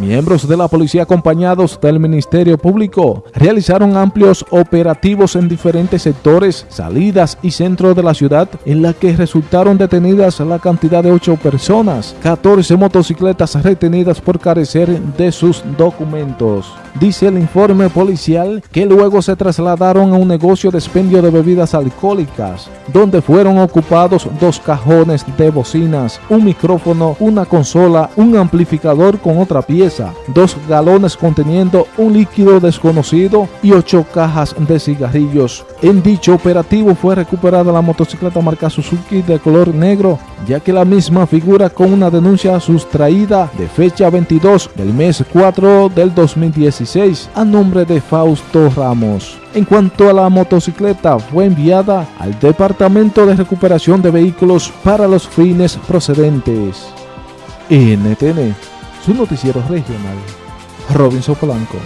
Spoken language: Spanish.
Miembros de la policía acompañados del Ministerio Público realizaron amplios operativos en diferentes sectores, salidas y centros de la ciudad en la que resultaron detenidas la cantidad de 8 personas, 14 motocicletas retenidas por carecer de sus documentos. Dice el informe policial que luego se trasladaron a un negocio de expendio de bebidas alcohólicas, donde fueron ocupados dos cajones de bocinas, un micrófono, una consola, un amplificador con otra pieza, dos galones conteniendo un líquido desconocido y ocho cajas de cigarrillos. En dicho operativo fue recuperada la motocicleta marca Suzuki de color negro, ya que la misma figura con una denuncia sustraída de fecha 22 del mes 4 del 2016 a nombre de Fausto Ramos. En cuanto a la motocicleta, fue enviada al Departamento de Recuperación de Vehículos para los fines procedentes. NTN, su noticiero regional. Robinson Polanco.